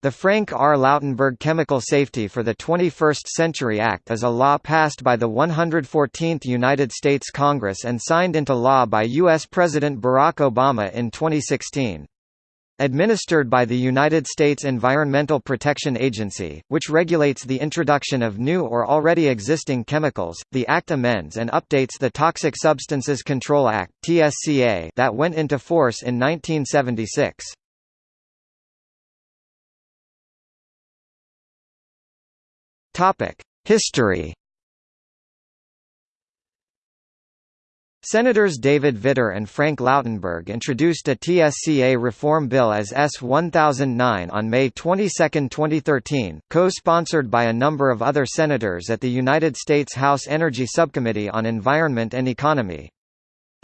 The Frank R. Lautenberg Chemical Safety for the 21st Century Act is a law passed by the 114th United States Congress and signed into law by U.S. President Barack Obama in 2016. Administered by the United States Environmental Protection Agency, which regulates the introduction of new or already existing chemicals, the Act amends and updates the Toxic Substances Control Act that went into force in 1976. History Senators David Vitter and Frank Lautenberg introduced a TSCA reform bill as S-1009 on May 22, 2013, co-sponsored by a number of other senators at the United States House Energy Subcommittee on Environment and Economy.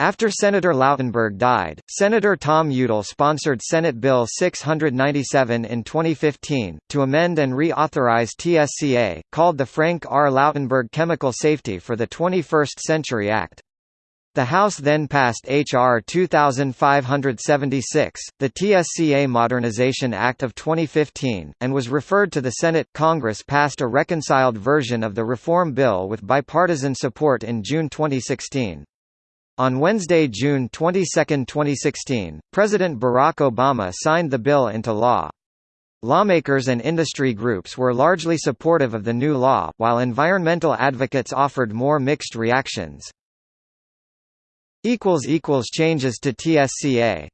After Senator Lautenberg died, Senator Tom Udall sponsored Senate Bill 697 in 2015, to amend and reauthorize TSCA, called the Frank R. Lautenberg Chemical Safety for the 21st Century Act. The House then passed H.R. 2576, the TSCA Modernization Act of 2015, and was referred to the Senate. Congress passed a reconciled version of the reform bill with bipartisan support in June 2016. On Wednesday, June 22, 2016, President Barack Obama signed the bill into law. Lawmakers and industry groups were largely supportive of the new law, while environmental advocates offered more mixed reactions. Changes to TSCA